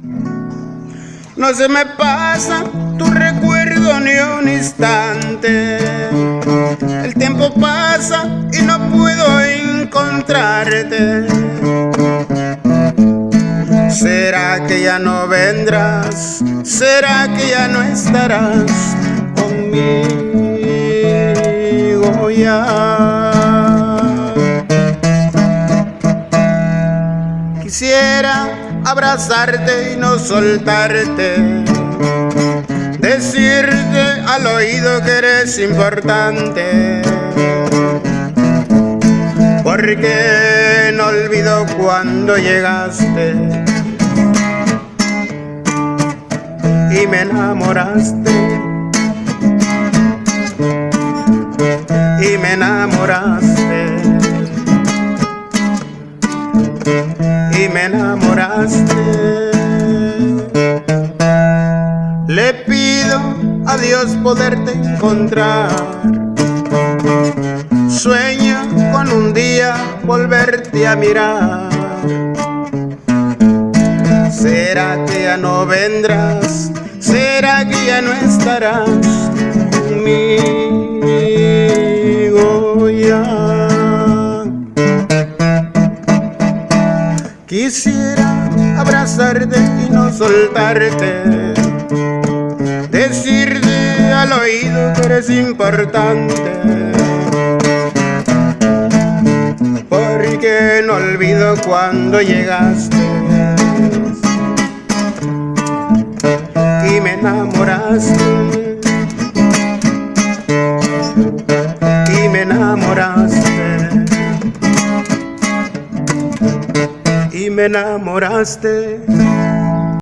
No se me pasa tu recuerdo ni un instante. El tiempo pasa y no puedo encontrarte. ¿Será que ya no vendrás? ¿Será que ya no estarás conmigo ya? Quisiera abrazarte y no soltarte, decirte al oído que eres importante. Porque no olvido cuando llegaste. Y me enamoraste. Y me enamoraste y me enamoraste. Le pido a Dios poderte encontrar. Sueño con un día volverte a mirar. ¿Será que ya no vendrás? ¿Será que ya no estarás conmigo Quisiera abrazarte y no soltarte. Decirte al oído que eres importante. Porque no olvido cuando llegaste. Y me enamoraste. Y me enamoraste y me enamoraste